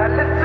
That is